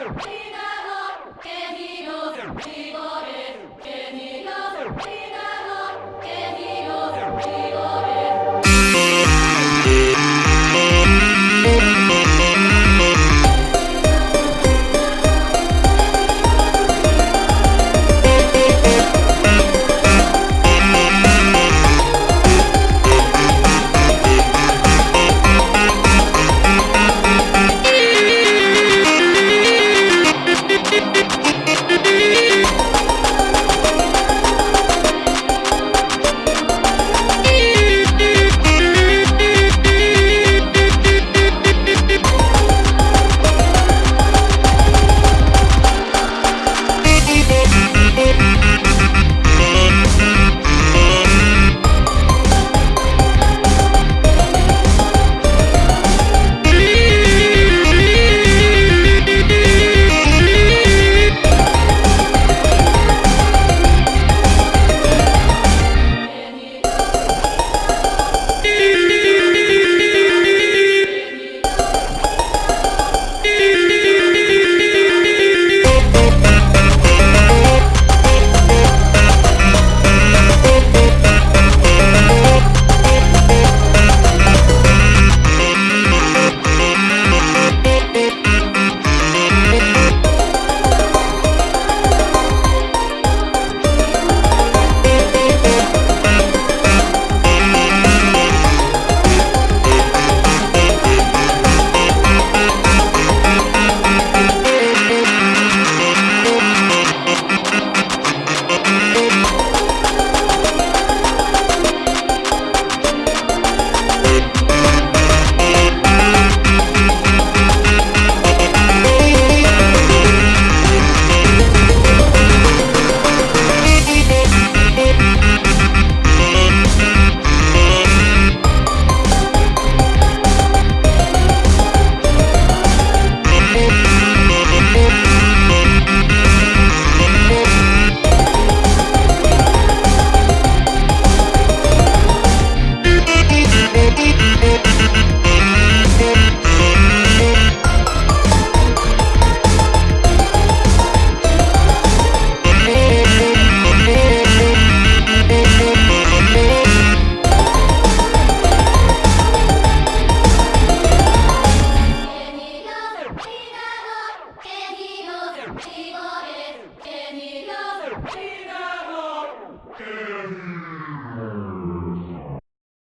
He got love, and he knows. Got it, and he knows.